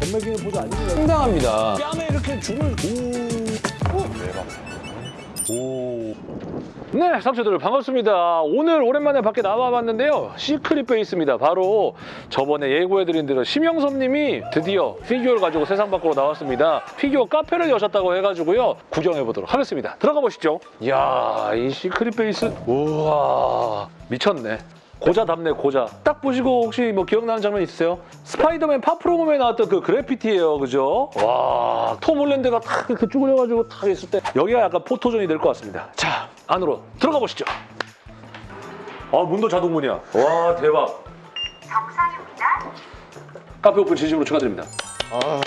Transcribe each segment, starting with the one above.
전매기는 보자 아닙니다. 상당합니다. 뺨에 이렇게 줄을 오. 오. 네, 삼촌들 반갑습니다. 오늘 오랜만에 밖에 나와봤는데요. 시크릿 베이스입니다. 바로 저번에 예고해드린 대로 심영섭 님이 드디어 피규어를 가지고 세상 밖으로 나왔습니다. 피규어 카페를 여셨다고 해가지고요. 구경해보도록 하겠습니다. 들어가 보시죠. 이야, 이 시크릿 베이스. 우와, 미쳤네. 고자답네 고자. 딱 보시고 혹시 뭐 기억나는 장면 있으세요? 스파이더맨 파프로mom에 나왔던 그 그래피티예요 그죠? 와 톰 홀랜드가 탁 이렇게 쭈그려가지고 탁 있을 때 여기가 약간 포토존이 될 것 같습니다. 자 안으로 들어가 보시죠. 아 문도 자동문이야. 와 대박. 정상입니다. 카페 오픈 진심으로 축하드립니다. 아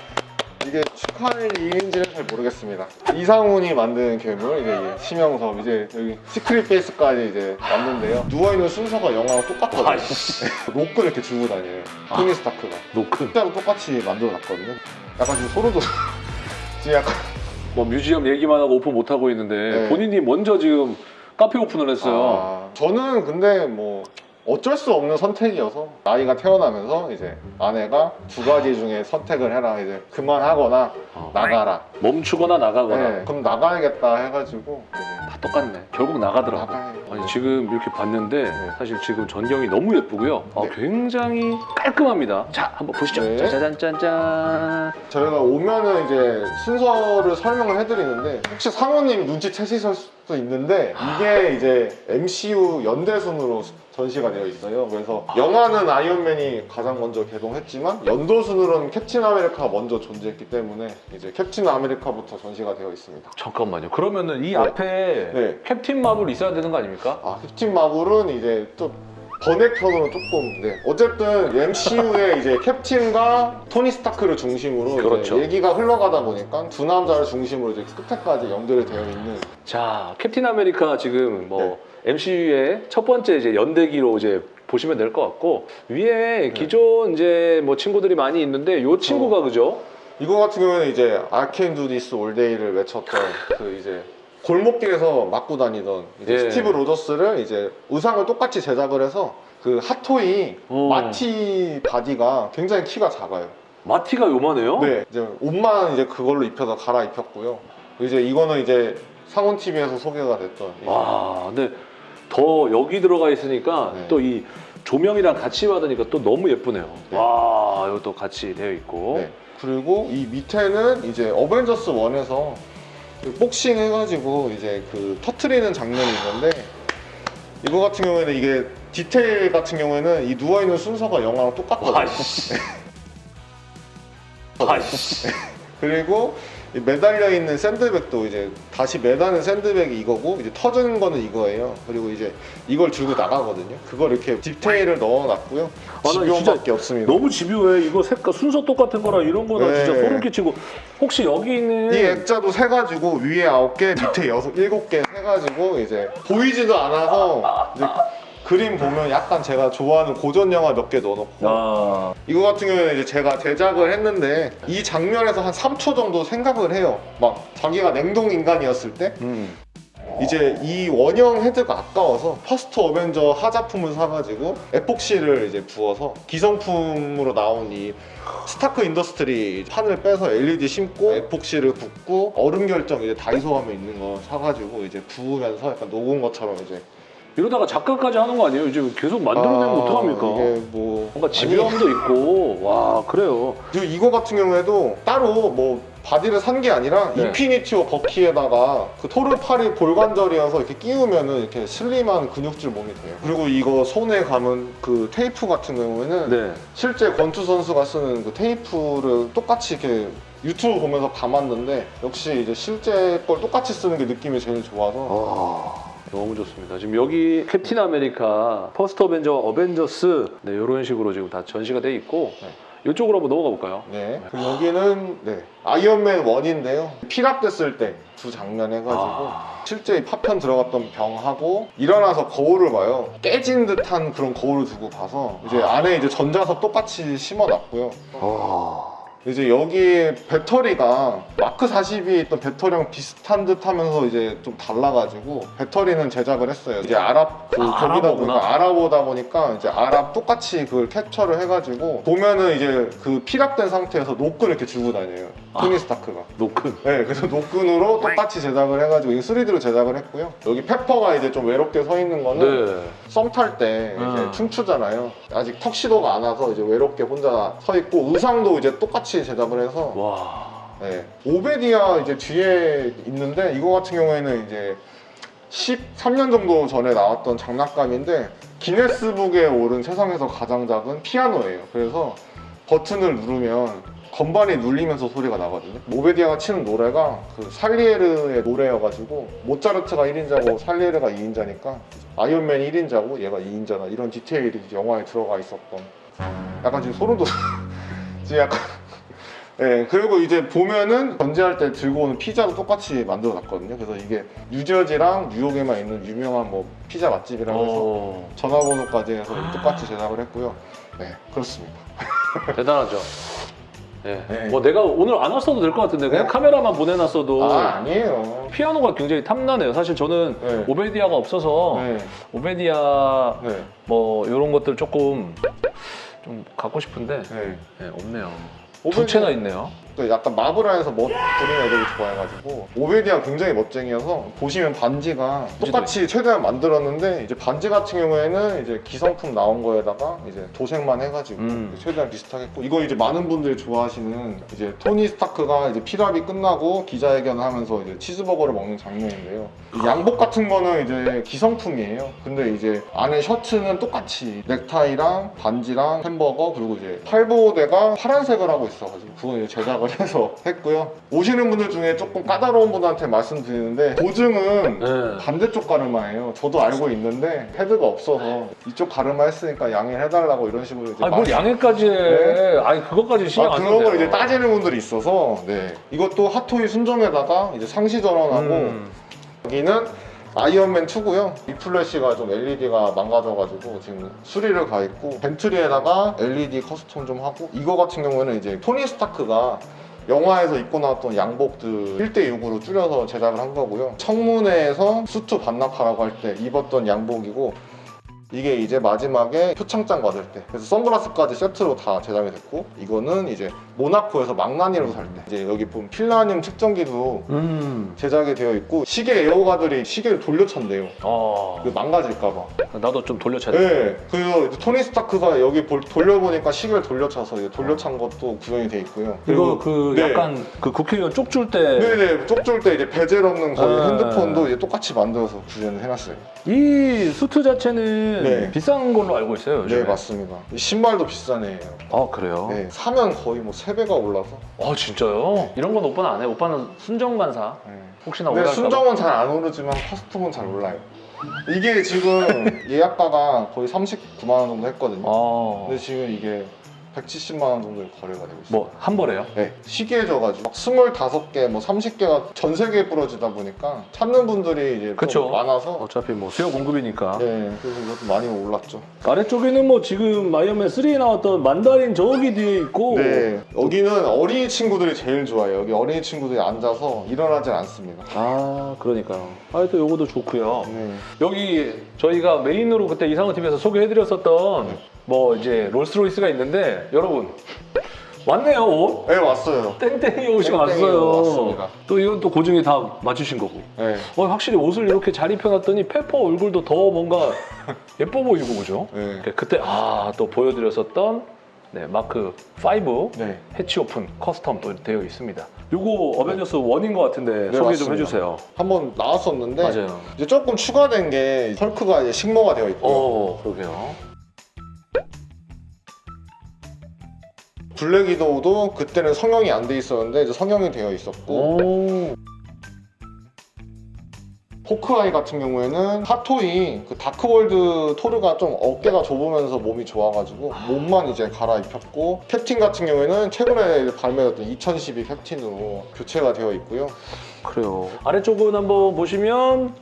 이게 축하할 일인지는 잘 모르겠습니다. 이상훈이 만든 괴물 이제 심영섭 이제 여기 시크릿 베이스까지 이제 왔는데요. 누워 있는 순서가 영화랑 똑같거든요. 로크를 이렇게 들고 다녀요. 토니 스타크가 노큰 진짜로 똑같이 만들어놨거든요. 약간 지금 소름 돋아. 지금 약간 뭐 뮤지엄 얘기만 하고 오픈 못하고 있는데 네. 본인이 먼저 지금 카페 오픈을 했어요 아, 저는 근데 뭐 어쩔 수 없는 선택이어서 나이가 태어나면서 이제 아내가 두 가지 중에 선택을 해라 이제 그만하거나 어. 나가라. 멈추거나 나가거나 네, 그럼 나가야겠다 해가지고 다 똑같네 결국 나가더라고 나가야 아니 지금 이렇게 봤는데 네. 사실 지금 전경이 너무 예쁘고요. 아, 네. 굉장히 깔끔합니다. 자, 한번 보시죠. 네. 짜자잔짠짠. 저희가 오면은 이제 순서를 설명을 해드리는데 혹시 사모님 눈치채실 수도 있는데 이게 이제 MCU 연대순으로 전시가 되어 있어요. 그래서 영화는 아이언맨이 가장 먼저 개봉했지만 연도순으로는 캡틴 아메리카가 먼저 존재했기 때문에 이제 캡틴 아메리카부터 전시가 되어 있습니다. 잠깐만요. 그러면은 이 네. 앞에 네. 캡틴 마블 있어야 되는 거 아닙니까? 아 캡틴 마블은 이제 또 번외편으로 조금 네. 어쨌든 MCU의 이제 캡틴과 토니 스타크를 중심으로 그렇죠. 얘기가 흘러가다 보니까 두 남자를 중심으로 이제 끝에까지 연결이 되어 있는 자, 캡틴 아메리카 지금 뭐 네. MCU의 첫 번째 이제 연대기로 이제 보시면 될 것 같고 네. 위에 기존 이제 뭐 친구들이 많이 있는데 요 친구가 그죠? 이거 같은 경우에는 이제 아케인 두디스 올데이를 외쳤던 그 이제 골목길에서 맞고 다니던 이제 예. 스티브 로저스를 이제 의상을 똑같이 제작을 해서 그 핫토이 어. 마티 바디가 굉장히 키가 작아요. 마티가 요만해요? 네, 이제 옷만 이제 그걸로 입혀서 갈아입혔고요. 이제 이거는 이제 상훈 TV에서 소개가 됐던 와, 근데 더 여기 들어가 있으니까 네. 또이 조명이랑 같이 받으니까 또 너무 예쁘네요. 네. 와, 이것도 같이 되어 있고. 네. 그리고 이 밑에는 이제 어벤져스 1에서 그 복싱 해가지고 이제 그 터트리는 장면이 있는데 이거 같은 경우에는 이게 디테일 같은 경우에는 이 누워있는 순서가 영화랑 똑같거든요. 아이씨. 아이씨. 그리고 이 매달려 있는 샌드백도 이제 다시 매다는 샌드백이 이거고 이제 터지는 거는 이거예요. 그리고 이제 이걸 들고 나가거든요. 그걸 이렇게 디테일을 넣어놨고요. 아, 나 집요함밖에 없습니다. 너무 집요해. 이거 색깔 순서 똑같은 거라 이런 거나 네. 진짜 소름 끼치고. 혹시 여기 있는 이 액자도 세 가지고 위에 아홉 개, 밑에 여섯, 일곱 개 해가지고 이제 보이지도 않아서 이제 그림 보면 약간 제가 좋아하는 고전 영화 몇 개 넣어놓고 아, 이거 같은 경우에는 이제 제가 제작을 했는데 이 장면에서 한 3초 정도 생각을 해요. 막 자기가 냉동 인간이었을 때 음. 이제 이 원형 헤드가 아까워서 퍼스트 어벤져 하자품을 사가지고 에폭시를 이제 부어서 기성품으로 나온 이 스타크 인더스트리 판을 빼서 LED 심고 에폭시를 붓고 얼음 결정 이제 다이소 가면 있는 거 사가지고 이제 부으면서 약간 녹은 것처럼 이제 이러다가 작가까지 하는 거 아니에요? 이제 계속 만들어내면 아, 어떡합니까? 이게 뭐 뭔가 집요함도 있고. 와, 그래요. 이거 같은 경우에도 따로 뭐 바디를 산 게 아니라 네. 인피니티 워 버키에다가 그 토르팔이 볼관절이어서 이렇게 끼우면은 이렇게 슬림한 근육질 몸이 돼요. 그리고 이거 손에 감은 그 테이프 같은 경우에는 네. 실제 권투 선수가 쓰는 그 테이프를 똑같이 이렇게 유튜브 보면서 감았는데 역시 이제 실제 걸 똑같이 쓰는 게 느낌이 제일 좋아서 아, 너무 좋습니다. 지금 여기 캡틴 아메리카, 퍼스트 어벤져, 어벤져스 네, 이런 식으로 지금 다 전시가 돼 있고 네. 이쪽으로 한번 넘어가 볼까요? 네. 그리고 여기는 네. 아이언맨 1인데요. 피랍됐을 때 두 장면 해가지고 아. 실제 이 파편 들어갔던 병하고 일어나서 거울을 봐요. 깨진 듯한 그런 거울을 두고 봐서 이제 안에 이제 전자석 똑같이 심어놨고요. 아, 이제 여기 배터리가 마크 40이 있던 배터리랑 비슷한 듯 하면서 이제 좀 달라가지고 배터리는 제작을 했어요. 이제 아랍 그 아, 거기다. 보니까 아랍어다 보니까 이제 아랍 똑같이 그걸 캡처를 해가지고 보면은 이제 그 피랍된 상태에서 노끈 이렇게 들고 다녀요. 아. 토니 스타크가. 노끈. 네, 그래서 노끈으로 똑같이 제작을 해가지고 이거 3D로 제작을 했고요. 여기 페퍼가 이제 좀 외롭게 서 있는 거는 네. 썸탈 때 이제 음. 춤추잖아요. 아직 턱시도가 안 와서 이제 외롭게 혼자 서 있고 의상도 이제 똑같이 제작을 해서 와. 네. 오베디아 이제 뒤에 있는데 이거 같은 경우에는 이제 13년 정도 전에 나왔던 장난감인데 기네스북에 오른 세상에서 가장 작은 피아노예요. 그래서 버튼을 누르면 건반이 눌리면서 소리가 나거든요. 오베디아가 치는 노래가 그 살리에르의 노래여가지고 모차르트가 1인자고 살리에르가 2인자니까 아이언맨 1인자고 얘가 2인자다 이런 디테일이 영화에 들어가 있었던 약간 지금 소름 돋아 지금 약간 예, 그리고 이제 보면은 전제할 때 들고 오는 피자도 똑같이 만들어 놨거든요. 그래서 이게 뉴저지랑 뉴욕에만 있는 유명한 뭐 피자 맛집이라고 해서 어, 전화번호까지 해서 똑같이 제작을 했고요. 네, 그렇습니다. 대단하죠. 예. 네. 뭐 내가 오늘 안 왔어도 될 것 같은데 그냥 네? 카메라만 보내놨어도 아, 아니에요. 피아노가 굉장히 탐나네요. 사실 저는 네. 오베디아가 없어서 네, 오베디아 네, 뭐 이런 것들 조금 좀 갖고 싶은데 네. 네, 없네요. 두 채나 있네요. 또 약간 마블 안에서 멋 부리는 애들이 좋아해가지고 오베디아 굉장히 멋쟁이여서 보시면 반지가 똑같이 최대한 만들었는데 이제 반지 같은 경우에는 이제 기성품 나온 거에다가 이제 도색만 해가지고 음. 최대한 비슷하게 했고 이거 이제 많은 분들이 좋아하시는 이제 토니 스타크가 이제 피랍이 끝나고 기자회견을 하면서 이제 치즈버거를 먹는 장면인데요. 이 양복 같은 거는 이제 기성품이에요. 근데 이제 안에 셔츠는 똑같이 넥타이랑 반지랑 햄버거 그리고 이제 팔보대가 파란색을 하고 있어가지고 그거 이제 제작 을 해서 했고요. 오시는 분들 중에 조금 까다로운 분한테 말씀드리는데 보증은 네. 반대쪽 가르마예요. 저도 알고 있는데 헤드가 없어서 이쪽 가르마 했으니까 양해해달라고 이런 식으로 이제 아니 뭘 말- 양해까지 해. 네. 아니 그것까지 신경 아, 안 그런 걸 이제. 따지는 분들이 있어서 네. 이것도 핫토이 순정에다가 이제 상시 전원하고 음. 여기는 아이언맨 2고요. 이 플래시가 좀 LED가 망가져가지고 지금 수리를 가 있고 벤틀리에다가 LED custom 좀 하고 이거 같은 경우에는 이제 토니 스타크가 영화에서 입고 나왔던 양복들 1대6으로 줄여서 제작을 한 거고요. 청문회에서 수트 반납하라고 할 때 입었던 양복이고 이게 이제 마지막에 표창장 받을 때 그래서 선글라스까지 세트로 다 제작이 됐고 이거는 이제 모나코에서 망나니로 살 때 이제 여기 보면 팔라듐 측정기도 음. 제작이 되어 있고 시계 애호가들이 시계를 돌려찬대요 어. 그 망가질까봐 나도 좀 돌려차야 돼. 네 그래서 이제 토니 스타크가 여기 볼- 돌려보니까 시계를 돌려차서 이제 돌려찬 것도 구현이 돼 있고요 이거 그 네. 약간 그 국회의원 쪽줄 때 네네 쪽줄 때 이제 베젤 없는 거의 아. 핸드폰도 이제 똑같이 만들어서 구현을 해놨어요 이 수트 자체는 네. 비싼 걸로 알고 있어요. 요즘에. 네 맞습니다 이 신발도 비싸네요 아 그래요? 네, 사면 거의 뭐 3배가 올라서 아 진짜요? 이런 건 오빠는 안 해. 오빠는 순정만 사. 네. 혹시나 근데 봐. 순정은 잘 안 오르지만 custom은 잘 올라요. 이게 지금 예약가가 거의 39만 원 정도 했거든요. 아. 근데 지금 이게 170만 원 정도의 거래가 되고 있어요. 뭐 한 벌에요? 네, 시계져가지고 막 25개, 뭐 30개가 전 세계에 뿌려지다 보니까 찾는 분들이 이제 그쵸. 좀 많아서 어차피 뭐 수요 공급이니까. 네, 그래서 이것도 많이 올랐죠. 아래쪽에는 뭐 지금 아이언맨 3에 나왔던 만다린 저기 뒤에 있고. 네, 여기는 어린이 친구들이 제일 좋아해요. 여기 어린이 친구들이 앉아서 일어나질 않습니다. 아 그러니까요. 하여튼 요거도 좋고요. 네, 여기 저희가 메인으로 그때 이상호 TV에서 소개해드렸었던 뭐 이제 롤스로이스가 있는데 여러분 왔네요 옷. 네 왔어요. 땡땡이 옷이 땡땡이 왔어요. 왔습니다. 또 이건 또 고증이 다 맞추신 거고. 네, 어, 확실히 옷을 이렇게 잘 입혀놨더니 페퍼 얼굴도 더 뭔가 예뻐 보이고 그죠? 네, 그때 아 또 보여드렸었던 네, 마크 5 네. 해치 오픈 custom 또 되어 있습니다. 요거 어벤져스 1인 것 같은데 네, 소개 좀 맞습니다. 해주세요. 한번 나왔었는데 맞아요. 이제 조금 추가된 게 헐크가 이제 식모가 되어 있고 요 어, 그러게요. 블랙 위도우도 그때는 성형이 안 돼 있었는데 이제 성형이 되어 있었고 오. 호크아이 같은 경우에는 핫토이 그 다크월드 토르가 좀 어깨가 좁으면서 몸이 좋아가지고 몸만 이제 갈아입혔고 캡틴 같은 경우에는 최근에 발매됐던 2012 캡틴으로 교체가 되어 있고요 그래요. 아래쪽은 한번 보시면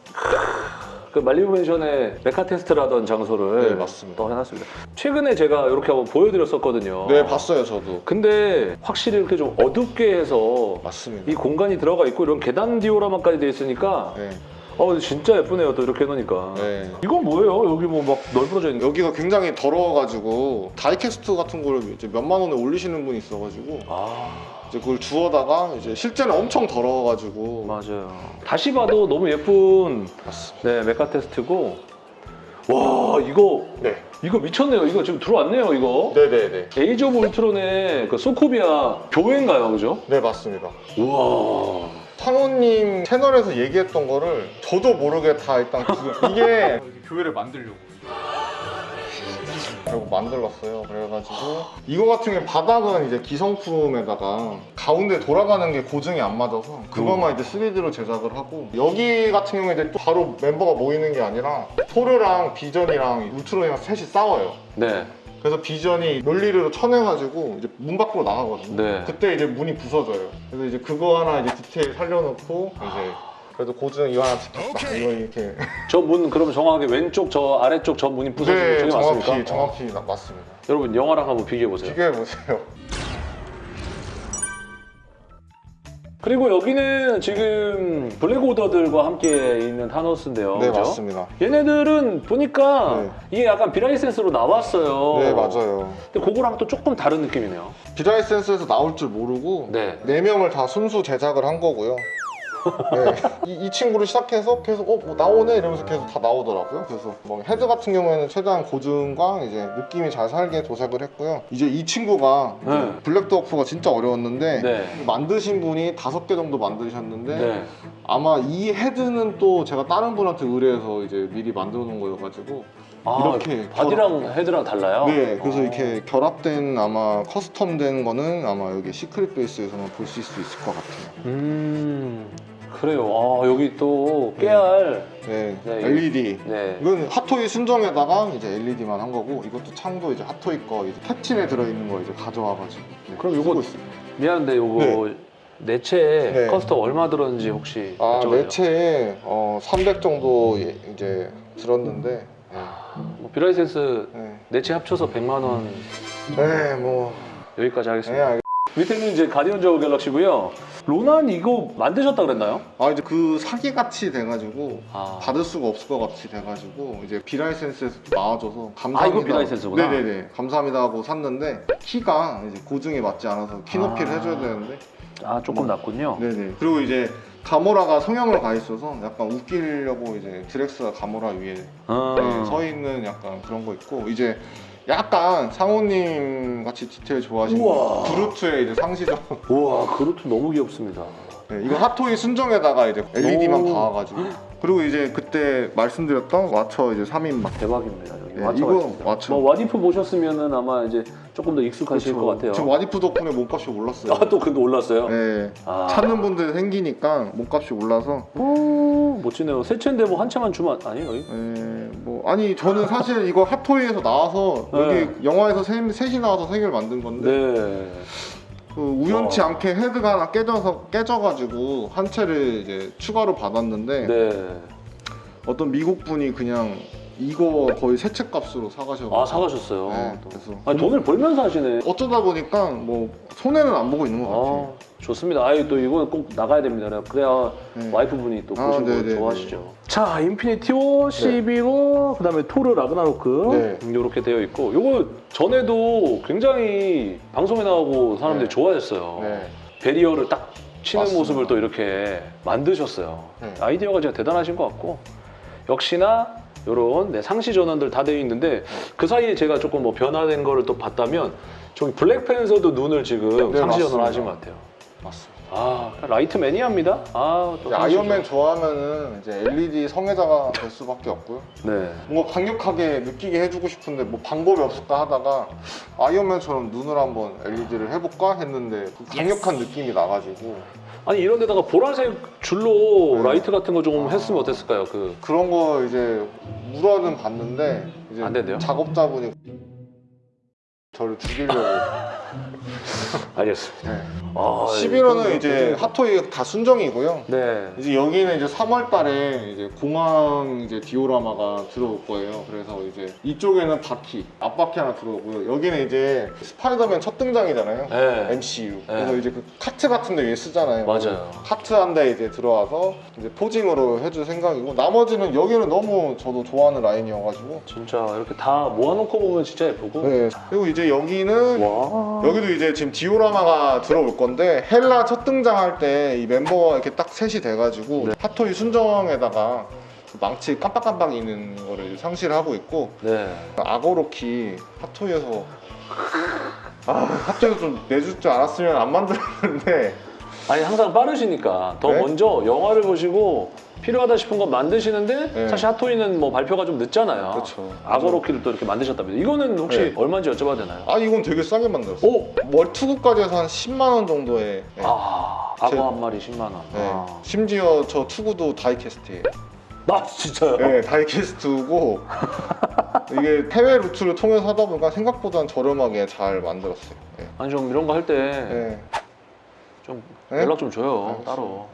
그 말리부 펜션의 mecha 테스트를 하던 장소를 네, 맞습니다. 또 해놨습니다. 최근에 제가 이렇게 한번 보여드렸었거든요. 네 봤어요 저도 근데 확실히 이렇게 좀 어둡게 해서 맞습니다 이 공간이 들어가 있고 이런 계단 디오라마까지 돼 있으니까 네, 어 진짜 예쁘네요 또 이렇게 해놓으니까 네. 이건 뭐예요? 여기 뭐막 널브러져 있는 거 여기가 굉장히 더러워가지고 다이캐스트 같은 거를 이제 몇만 원에 올리시는 분이 있어가지고 아 이제 그걸 주워다가 이제 실제는 엄청 더러워가지고. 맞아요. 다시 봐도 너무 예쁜 맞습니다. 네 메카 테스트고. 와 이거 네. 이거 미쳤네요. 이거 지금 들어왔네요 이거. 네네네. 에이지 오브 울트론의 그 소코비아 교회인가요 그죠? 네 맞습니다. 우와. 상호님 채널에서 얘기했던 거를 저도 모르게 다 일단 이게 교회를 만들려고 결국 만들었어요 그래가지고 이거 같은 경우 바닥은 이제 기성품에다가 가운데 돌아가는 게 고증이 안 맞아서 그것만 이제 3D로 제작을 하고 여기 같은 경우에 이제 또 바로 멤버가 모이는 게 아니라 토르랑 비전이랑 울트론이랑 셋이 싸워요 네 그래서 비전이 논리로 쳐내가지고 이제 문 밖으로 나가거든요. 네. 그때 이제 문이 부서져요. 그래서 이제 그거 하나 이제 디테일 살려놓고 이제 그래도 고증 이거 하나 지켰다. 이거 이렇게. 저 문 그럼 정확하게 왼쪽 저 아래쪽 저 문이 부서지는 네, 저게 정확히 맞습니까? 정확히 나- 맞습니다. 여러분 영화랑 한번 비교해 보세요. 비교해 보세요. 그리고 여기는 지금 블랙 오더들과 함께 있는 타노스인데요. 네 그죠? 맞습니다. 얘네들은 보니까 네. 이게 약간 비라이센스로 나왔어요. 네 맞아요. 근데 그거랑 또 조금 다른 느낌이네요. 비라이센스에서 나올 줄 모르고 네. 네 명을 다 순수 제작을 한 거고요. 네. 이, 이 친구를 시작해서 계속 어, 뭐 나오네 이러면서 계속 다 나오더라고요. 그래서 뭐 헤드 같은 경우에는 최대한 고증과 이제 느낌이 잘 살게 도색을 했고요. 이제 이 친구가 네. 블랙드워프가 진짜 어려웠는데 네. 만드신 분이 다섯 개 정도 만드셨는데 네. 아마 이 헤드는 또 제가 다른 분한테 의뢰해서 이제 미리 만들어 놓은 거여가지고 아, 이렇게 바디랑 헤드랑 달라요? 네, 그래서 어. 이렇게 결합된 아마 custom된 거는 아마 여기 시크릿 베이스에서만 보실 수 있을 것 같아요. 음. 그래요. 아, 여기 또 깨알. 네, 네, LED. 네. 이건 핫토이 순정에다가 이제 LED만 한 거고 이것도 창도 이제 핫토이 거 이제 캡틴에 들어있는 거 이제 가져와가지고 네, 그럼 요거 있습니다. 미안한데 요거 네 체 네. custom 얼마 들었는지 혹시 아? 네 체에 어, 300 정도 예- 이제 들었는데 네. 뭐 비라이센스 네, 네 체 합쳐서 100만 원 네, 뭐 여기까지 네, 하겠습니다. 알겠... 밑에는 이제 가디언즈 오브 갤럭시고요. 로난 이거 만드셨다 그랬나요? 아 이제 그 사기 같이 돼가지고 아, 받을 수가 없을 것 같이 돼가지고 이제 비라이센스에서 나와줘서 감사합니다. 아, 이거 비라이센스구나. 네네네 감사합니다 하고 샀는데 키가 이제 고증에 맞지 않아서 키 높이를 아. 해줘야 되는데 아 조금 낮군요. 네네 그리고 이제 가모라가 성형으로 가 있어서 약간 웃기려고 이제 드렉스가 가모라 위에 아, 네, 서 있는 약간 그런 거 있고 이제 약간 상호님 같이 디테일 좋아하시는 우와. 그루트의 이제 상시적 우와 그것도 너무 귀엽습니다. 네, 이거 핫토이 순정에다가 이제 LED만 오. 박아가지고 그리고 이제 그때 말씀드렸던 와처 이제 3인방 대박입니다. 네, 와처가 이거. 와처. 뭐 What If 보셨으면은 아마 이제 조금 더 익숙하실 것 같아요. 저 와디프 덕분에 몸값이 올랐어요. 아 또 근데 올랐어요? 네. 아. 찾는 분들 생기니까 몸값이 올라서 오 멋지네요. 새 차인데 뭐 한 채만 주면 아니에요? 여기? 네, 뭐 아니 저는 사실 이거 핫토이에서 나와서 네. 여기 영화에서 셋, 셋이 나와서 세 개를 만든 건데 네. 그 우연치 어. 않게 헤드가 하나 깨져서 깨져가지고 한 채를 이제 추가로 받았는데 네. 어떤 미국 분이 그냥 이거 거의 세 체 값으로 사가셔서 아 사가셨어요. 네, 또. 그래서 아니, 돈을 벌면서 하시네. 어쩌다 보니까 뭐 손해는 안 보고 있는 것 같아요. 아, 좋습니다. 아유 또 이거는 꼭 나가야 됩니다. 그래야 네. 와이프분이 또 아, 보시고 네네네. 좋아하시죠. 자, 인피니티 워 11호 그다음에 토르 라그나로크 네. 이렇게 되어 있고 요거 전에도 굉장히 방송에 나오고 사람들이 네. 좋아했어요. 네. barrier를 딱 치는 맞습니다. 모습을 또 이렇게 만드셨어요. 네. 아이디어가 진짜 대단하신 것 같고 역시나 이런 네, 상시 전원들 다 되어 있는데 그 사이에 제가 조금 뭐 변화된 거를 또 봤다면 저기 블랙팬서도 눈을 지금 네, 상시 전원 맞습니다. 하신 것 같아요. 맞습니다. 아 라이트 매니아입니다. 아또 이제 아이언맨 좋아하면은 이제 LED 성애자가 될 수밖에 없고요. 네. 뭔가 강력하게 느끼게 해주고 싶은데 뭐 방법이 없을까 하다가 아이언맨처럼 눈을 한번 LED를 해볼까 했는데 그 강력한 느낌이 나가지고 아니 이런 데다가 보라색 줄로 네. 라이트 같은 거좀 아. 했으면 어땠을까요? 그 그런 거 이제 물어는 봤는데 이제 안 된대요? 작업자분이 저를 죽이려고 알겠습니다. 네. 아, 11호는 이제 이거- 핫토이 다 순정이고요. 네. 이제 여기는 이제 3월 달에 이제 공항 이제 디오라마가 들어올 거예요. 그래서 이제 이쪽에는 바퀴, 앞바퀴 하나 들어오고요. 여기는 이제 스파이더맨 첫 등장이잖아요. 네. MCU. 그래서 이제 그 카트 같은 데 위에 서잖아요. 맞아요. 카트 한 대 이제 들어와서 이제 posing으로 해줄 생각이고 나머지는 여기는 너무 저도 좋아하는 라인이어가지고 진짜 이렇게 다 모아놓고 보면 진짜 예쁘고. 네. 그리고 이제 여기는 와. 여기도 이제 지금 디오라마가 들어올 건데 헬라 첫 등장할 때 이 멤버가 이렇게 딱 셋이 돼가지고 네. 핫토이 순정에다가 그 망치 깜빡깜빡 있는 거를 상실하고 있고 네. 아고로키 핫토이에서 아 핫토이에서 좀 내줄 줄 알았으면 안 만들었는데 아니 항상 빠르시니까 더 네? 먼저 영화를 보시고 필요하다 싶은 거 만드시는데 네. 사실 핫토이는 뭐 발표가 좀 늦잖아요. 그렇죠. 악어로키를 또 이렇게 만드셨답니다. 이거는 혹시 네. 얼마인지 여쭤봐도 되나요? 아 이건 되게 싸게 만들었어요 오! 월 투구까지 해서 한 10만 원 정도에 네. 아, 제- 악어 한 마리 10만 원. 네. 아. 심지어 저 투구도 die-cast예요 나 진짜요? 네, die-cast고 이게 해외 루트를 통해서 하다 보니까 생각보다 저렴하게 잘 만들었어요. 네. 아니 좀 이런 거 할 때좀 네. 연락 좀 줘요. 따로.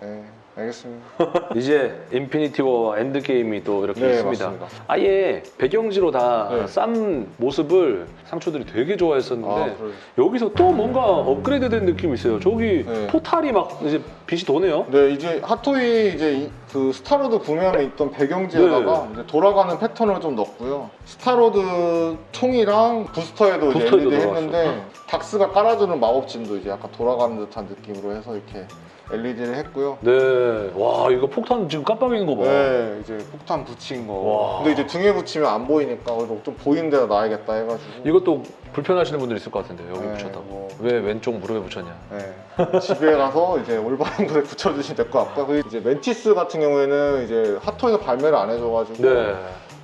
네, 알겠습니다. 이제 인피니티 워 엔드 게임이 또 이렇게 네, 있습니다. 맞습니다. 아예 배경지로 다 네. 싼 모습을 상추들이 되게 좋아했었는데 아? 여기서 또 뭔가 업그레이드 된 느낌이 있어요. 저기 네. 포탈이 막 이제 빛이 도네요. 네, 이제 핫토이 이제 이- 그 스타로드 구매함에 있던 배경지에다가 네. 돌아가는 패턴을 좀 넣었고요. 스타로드 총이랑 부스터에도 부스터에도 LED. 했는데 닥스가 깔아주는 마법진도 이제 약간 돌아가는 듯한 느낌으로 해서 이렇게 LED를 했고요. 네, 와 이거 폭탄 지금 깜빡이는 거 봐. 네, 이제 폭탄 붙인 거. 와. 근데 이제 등에 붙이면 안 보이니까 좀 보이는 데다 놔야겠다 해가지고. 이것도 불편하시는 분들 있을 것 같은데 여기 네, 붙였다고. 뭐. 왜 왼쪽 무릎에 붙였냐? 네. 집에 가서 이제 올바른 곳에 붙여주시면 될 것 같고요. 그리고 이제 멘티스 같은 경우에는 이제 핫토이에서 발매를 안 해줘가지고 네.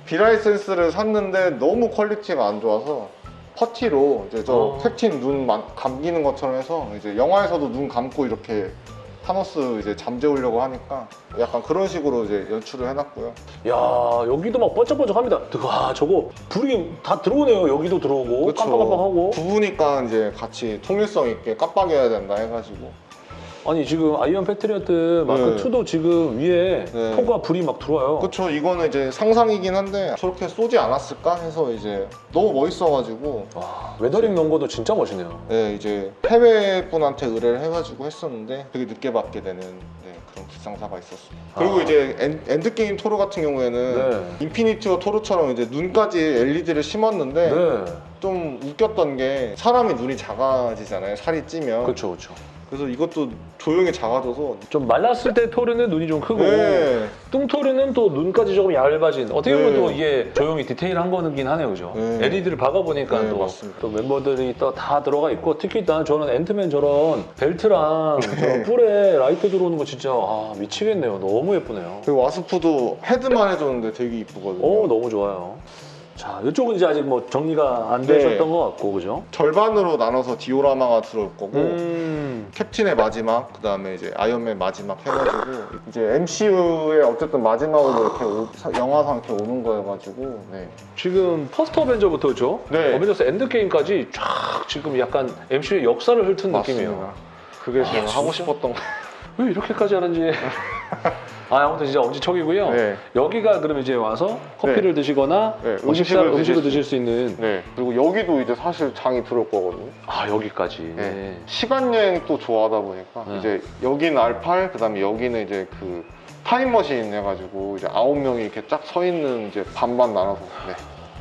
비라이센스를 샀는데 너무 퀄리티가 안 좋아서 퍼티로 이제 저 어. 캡틴 눈 만- 감기는 것처럼 해서 이제 영화에서도 눈 감고 이렇게 타노스 이제 잠재우려고 하니까 약간 그런 식으로 이제 연출을 해놨고요. 야 여기도 막 번쩍번쩍합니다. 와 저거 불이 다 들어오네요. 여기도 들어오고 그쵸. 깜빡깜빡하고. 부부니까 이제 같이 통일성 있게 깜빡여야 된다 해가지고 아니 지금 아이언 패트리어트 마크 네. 2도 지금 위에 네. 포가 불이 막 들어와요. 그쵸 이거는 이제 상상이긴 한데 저렇게 쏘지 않았을까 해서 이제 너무 멋있어가지고 와 weathering 넣은 것도 진짜 멋있네요. 네 이제 해외 분한테 의뢰를 해가지고 했었는데 되게 늦게 받게 되는 네, 그런 불상사가 있었습니다. 그리고 아. 이제 엔, 엔드게임 토르 같은 경우에는 네. 인피니티 워 토르처럼 이제 눈까지 LED를 심었는데 네. 좀 웃겼던 게 사람이 눈이 작아지잖아요 살이 찌면 그렇죠, 그렇죠. 그래서 이것도 조형이 작아져서 좀 말랐을 때 토르는 눈이 좀 크고 네. 뚱토르는 또 눈까지 조금 얇아진 어떻게 보면 네. 또 이게 조형이 디테일한 거긴 하네요 그죠 네. LED를 박아보니까 네, 또. 또 멤버들이 또 다 들어가 있고 특히 난 저는 앤트맨 저런 벨트랑 네. 저런 뿔에 라이트 들어오는 거 진짜 아 미치겠네요 너무 예쁘네요 그리고 와스프도 헤드만 해줬는데 되게 이쁘거든요 오 너무 좋아요 자 이쪽은 이제 아직 뭐 정리가 안 네. 되셨던 것 같고 그죠 절반으로 나눠서 디오라마가 들어올 거고 음 캡틴의 마지막, 그 다음에 이제 아이언맨 마지막 해가지고 이제 MCU의 어쨌든 마지막으로 이렇게 오- 사- 영화상 이렇게 오는 거여가지고 네. 지금 퍼스트 어벤져부터 그죠 네. 어벤져스 엔드게임까지 쫙 지금 약간 MCU의 역사를 훑은 느낌이에요 맞습니다. 그게 제가 아, 하고 진짜? 싶었던 거. 왜 이렇게까지 하는지. 아, 아무튼 진짜 엄지척이고요. 네. 여기가 그럼 이제 와서 커피를 드시거나 네, 뭐 식사, 음식을 음식을 드실 수 있는 네. 그리고 여기도 이제 사실 장이 들어올 거거든요. 아 여기까지. 네. 시간 여행 또 좋아하다 보니까 네. 이제 여기는 R8, 그 다음에 여기는 이제 그 타임머신 해가지고 이제 아홉 명이 이렇게 쫙 서 있는 이제 반반 나눠서 네.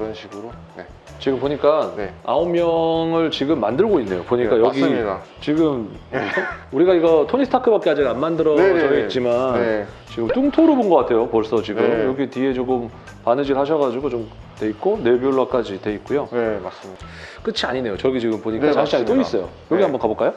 그런 식으로. 네. 지금 보니까 네. 아홉 명을 지금 만들고 있네요. 보니까 네, 여기 맞습니다. 지금 우리가 이거 토니 스타크밖에 아직 안 만들어져 네, 네, 네. 있지만 네. 지금 뚱토로 본 것 같아요. 벌써 지금 네. 여기 뒤에 조금 바느질 하셔가지고 좀 돼 있고 네뷸라까지 돼 있고요. 네, 맞습니다. 끝이 아니네요. 저기 지금 보니까 네, 장식장이 또. 있어요. 여기 네. 한번 가볼까요?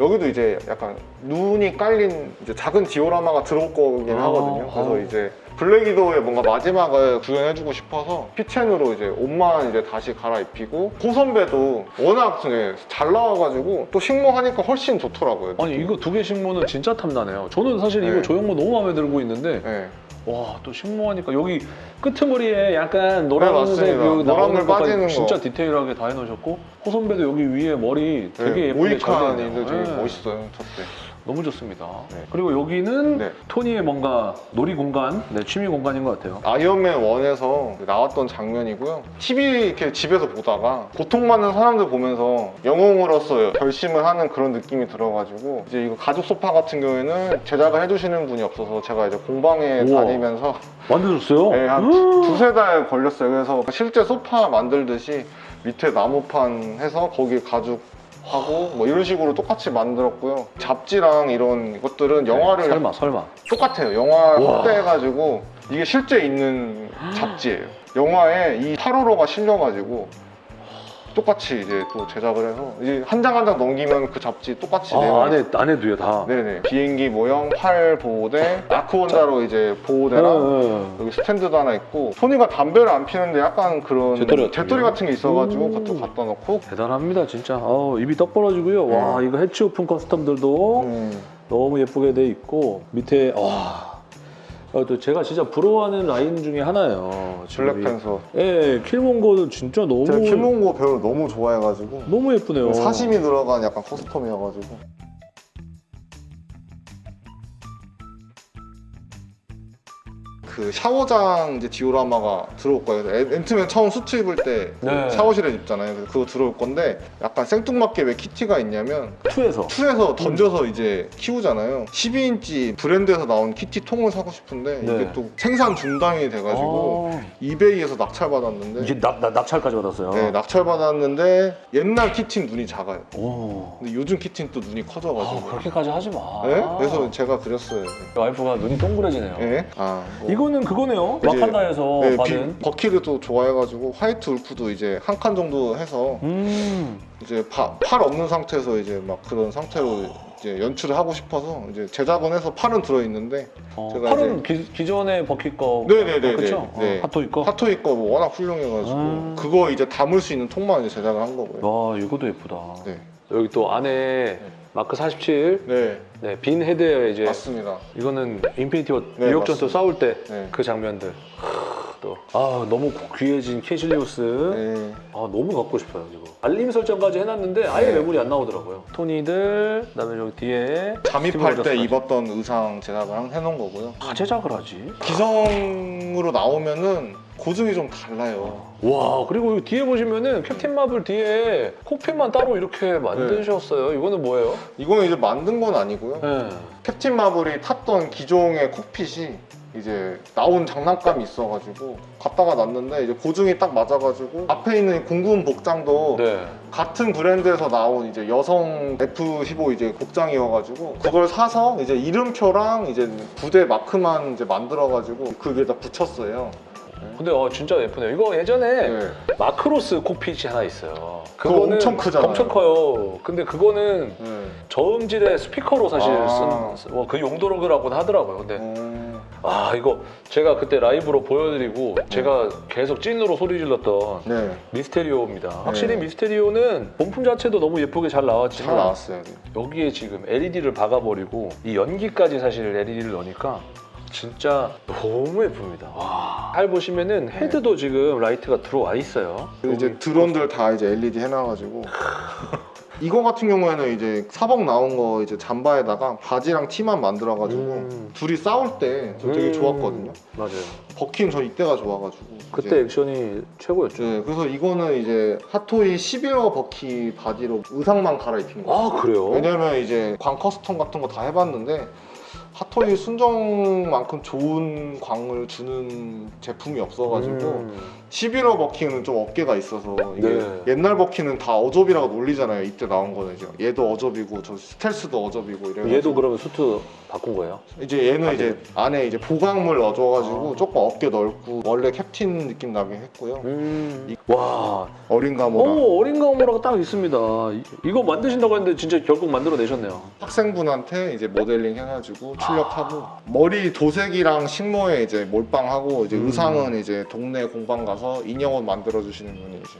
여기도 이제 약간 눈이 깔린 이제 작은 디오라마가 들어올 거긴 아, 하거든요. 그래서 아. 이제 블랙 이도의 뭔가 마지막을 구현해주고 싶어서 피첸으로 이제 옷만 이제 다시 갈아입히고 고 선배도 워낙 네, 잘 나와가지고 또 식모하니까 훨씬 좋더라고요. 아니 이거 두개 신문은 진짜 탐나네요. 저는 사실 이거 네. 조형모 너무 마음에 들고 있는데 네. 와, 또 식모하니까 여기 끄트머리에 약간 노란색 네. 그 노란물 빠지는 거. 진짜 디테일하게 다 해놓으셨고 호선배도 여기 위에 머리 되게 네, 예쁘게 되네요. 되게 네. 멋있어요 첫때 너무 좋습니다. 네. 그리고 여기는 네. 토니의 뭔가 놀이 공간, 네, 취미 공간인 것 같아요. 아이언맨 1에서 나왔던 장면이고요. TV 이렇게 집에서 보다가 고통받는 사람들 보면서 영웅으로서 결심을 하는 그런 느낌이 들어가지고 이제 이거 가죽 소파 같은 경우에는 제작을 해주시는 분이 없어서 제가 이제 공방에 우와. 다니면서 만들었어요? 네, 한 음. 두세 달 걸렸어요. 그래서 실제 소파 만들듯이 밑에 나무판 해서 거기에 가죽 하고 뭐 이런 식으로 똑같이 만들었고요. 잡지랑 이런 것들은 영화를 네, 설마 설마. 똑같아요. 영화. 확대해가지고 이게 실제 있는 잡지예요. 영화에 이 8호로가 실려가지고 똑같이 이제 또 제작을 해서 이제 한 장 한 장 넘기면 그 잡지 똑같이 아, 안에 안에도요 다. 네네 비행기 모형 팔 보호대 아크 원자로 이제 보호대랑 네, 네. 여기 스탠드도 하나 있고 토니가 담배를 안 피는데 약간 그런 재떨이 같은 거? 같은 게 있어가지고 음. 그것도 갖다 놓고 대단합니다 진짜. 어, 입이 떡 벌어지고요. 와 네. 이거 해치 오픈 커스텀들도 음, 너무 예쁘게 돼 있고 밑에 와. 어, 또 제가 진짜 부러워하는 라인 중에 하나예요. 블랙팬서 예, 킬몽고는 진짜 너무 제가 킬몽고 배우를 너무 좋아해가지고 너무 예쁘네요. 사심이 들어간 약간 커스텀이어가지고 그 샤워장 이제 디오라마가 들어올 거예요. 애- 앤트맨 처음 수트 입을 때 네. 샤워실에 입잖아요. 그래서 그거 들어올 건데 약간 생뚱맞게 왜 키티가 있냐면 투에서 투에서 던져서 이제 키우잖아요. 12인치 브랜드에서 나온 키티 통을 사고 싶은데 네. 이게 또 생산 중단이 돼가지고 아, 이베이에서 낙찰받았는데 이게 납, 납, 납찰까지 받았어요. 네, 낙찰받았는데 옛날 키티는 눈이 작아요. 오. 근데 요즘 키티는 또 눈이 커져가지고 아, 그렇게까지 하지 마. 네? 그래서 제가 그렸어요. 와이프가 눈이 동그래지네요. 네? 아, 뭐. 이거 는 그거네요. 이제- 와칸다에서 네, 받은. 비- 버키를 또 좋아해가지고 화이트 울프도 이제 한 칸 정도 해서 음. 이제 파- 팔 없는 상태에서 이제 막 그런 상태로 이제 연출을 하고 싶어서 이제 제작은 해서 팔은 들어있는데 어, 제가 팔은 기, 기존의 버킷 거. 네네네네. 그렇죠. 네. 어, 핫토이 거. 핫토이 거 뭐 워낙 훌륭해가지고 음. 그거 이제 담을 수 있는 통만 이제 제작을 한 거고요. 와, 이것도 예쁘다. 네. 여기 또 안에 마크 47. 네, 네, 빈 헤드에 이제 맞습니다. 이거는 인피니티 워 네, 뉴욕 전투. 싸울 때그 네. 장면들. 또. 아, 너무 귀해진 캐실리우스. 네. 아 너무 갖고 싶어요 이거 알림 설정까지 해놨는데 아예 네. 매물이 안 나오더라고요 토니들 그다음에 저기 뒤에 잠입할 때 입었던 의상 제작을 한- 해놓은 거고요. 다 제작을 하지 기성으로 나오면은 고증이 좀 달라요. 와 그리고 뒤에 보시면은 캡틴 마블 뒤에 콕핏만 따로 이렇게 만드셨어요 이거는 뭐예요? 이거는 이제 만든 건 아니고요. 네. 캡틴 마블이 탔던 기종의 콕핏이 이제 나온 장난감이 있어가지고 갖다가 놨는데 이제 고증이 딱 맞아가지고 앞에 있는 공군 복장도 네. 같은 브랜드에서 나온 이제 여성 F15 이제 복장이어가지고 그걸 사서 이제 이름표랑 이제 부대 마크만 이제 만들어가지고 그 위에다 붙였어요. 근데 어 진짜 예쁘네요 이거 예전에 네. 마크로스 콕핏이 하나 있어요 그거 엄청 크잖아요. 엄청 커요 근데 그거는 네. 저음질의 스피커로 사실 아. 쓴 어, 그 용도로라고는 하더라고요 근데 음, 아 이거 제가 그때 라이브로 보여드리고 제가 계속 찐으로 소리 질렀던 네. 미스테리오입니다. 확실히 네. 미스테리오는 본품 자체도 너무 예쁘게 잘 나왔지만 잘 나왔어요. 네. 여기에 지금 LED를 박아버리고 이 연기까지 사실 LED를 넣으니까 진짜 너무 예쁩니다. 와. 잘 보시면은 헤드도 지금 라이트가 들어와 있어요. 그리고 이제 드론들 다 이제 LED 해놔가지고 이거 같은 경우에는 이제 사복 나온 거 이제 잠바에다가 바지랑 티만 만들어가지고 음. 둘이 싸울 때 저 되게 음. 좋았거든요. 맞아요. 버킨 저 이때가 좋아가지고 그때 이제 액션이 최고였죠. 네, 그래서 이거는 이제 핫토이 11호 버키 바지로 의상만 갈아입힌 거예요. 아 그래요? 왜냐면 이제 광 커스텀 같은 거 다 해봤는데 핫토이 순정만큼 좋은 광을 주는 제품이 없어가지고 음. 11호 버킹은 좀 어깨가 있어서 이게 네. 옛날 버킹은 다 어접이라고 놀리잖아요. 이때 나온 거는 이제 얘도 어접이고 저 스텔스도 어접이고 이래. 얘도 그러면 수트 바꾼 거예요? 이제 얘는 이제 안에 이제 보강물 넣어줘가지고 아. 조금 어깨 넓고 원래 캡틴 느낌 나게 했고요. 음. 와 어린 가모라 오 어린 가모라가 딱 있습니다. 이- 이거 만드신다고 했는데 진짜 결국 만들어내셨네요. 학생분한테 이제 모델링 해가지고 출력하고 아. 머리 도색이랑 식모에 이제 몰빵하고 이제 음. 의상은 이제 동네 공방 가서 인형옷 만들어 주시는 분이 이제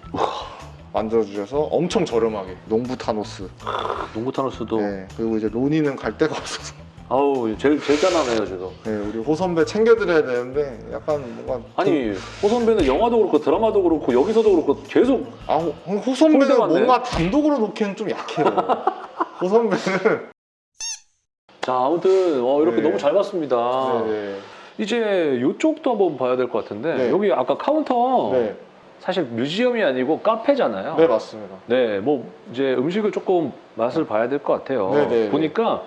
만들어 주셔서 엄청 저렴하게 농부 타노스 농구 타노스도 네, 그리고 이제 로디는 갈 데가 없어서 아우 제일 제일 짠하네요 지금. 네, 우리 호 선배 챙겨드려야 되는데 약간 뭔가 아니 호 선배는 영화도 그렇고 드라마도 그렇고 여기서도 그렇고 계속 아, 호, 호 선배는 홀대 맞네. 뭔가 단독으로 놓기엔 좀 약해요. 호 선배는 자 아무튼 어, 이렇게 네. 너무 잘 봤습니다. 네, 이제 이쪽도 한번 봐야 될 것 같은데 네. 여기 아까 카운터 네, 사실 뮤지엄이 아니고 카페잖아요. 네 맞습니다. 네, 뭐 이제 음식을 조금 맛을 봐야 될 것 같아요. 네, 네, 보니까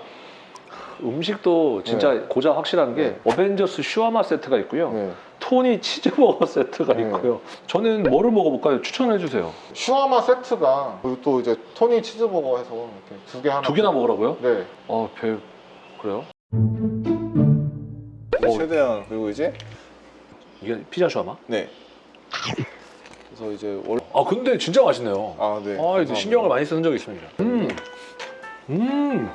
음식도 진짜 고자 확실한 게 네. 어벤져스 슈아마 세트가 있고요. 네. 토니 치즈버거 세트가 네. 있고요. 저는 뭐를 먹어볼까요? 추천해 주세요. 슈아마 세트가 그리고 또 이제 토니 치즈버거 해서 이렇게 두 개 하나 두 개나 먹으라고요? 네. 어, 별 그래요? 네, 어. 최대한 그리고 이제 이게 피자 슈아마? 네. 그래서 이제 원 아, 근데 진짜 맛있네요. 아, 네. 아, 이제. 신경을 많이 쓰는 적이 있습니다. 음, 음,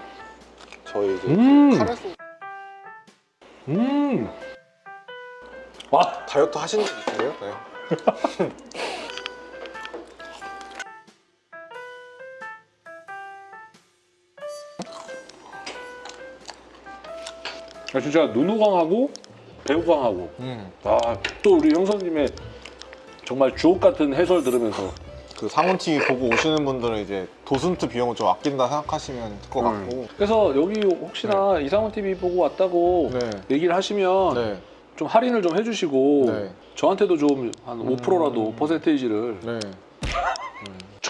저희 이제 음. 카레 소스 음. 와, 다이어트 하신 적 있으세요? 네. 진짜 눈호강하고 배우강하고 음. 아, 또 우리 형사님의 정말 주옥 같은 해설 들으면서 그 상훈 TV 보고 오시는 분들은 이제 도슨트 비용을 좀 아낀다 생각하시면 될것 음. 같고. 그래서 여기 혹시나 이상훈 TV 보고 왔다고 네. 얘기를 하시면 네. 좀 할인을 좀 해주시고 네. 저한테도 좀한 음. 5%라도 퍼센테이지를 네.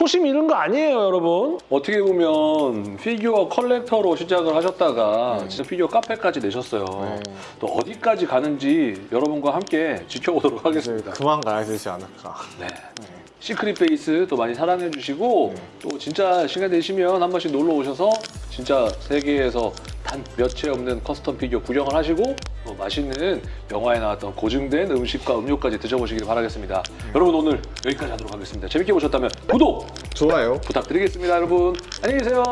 초심 잃은 거 아니에요 여러분 어떻게 보면 피규어 컬렉터로 시작을 하셨다가 네. 진짜 피규어 카페까지 내셨어요 네. 또 어디까지 가는지 여러분과 함께 지켜보도록 하겠습니다 이제 그만 가야 되지 않을까. 네. 네. 시크릿 베이스 또 많이 사랑해 주시고 네. 또 진짜 시간 되시면 한 번씩 놀러 오셔서 진짜 세계에서 단 몇 채 없는 커스텀 피규어 구경을 하시고 또 맛있는 영화에 나왔던 고증된 음식과 음료까지 드셔보시길 바라겠습니다. 여러분 오늘 여기까지 하도록 하겠습니다. 재밌게 보셨다면 구독 좋아요. 부탁드리겠습니다, 여러분. 안녕히 계세요.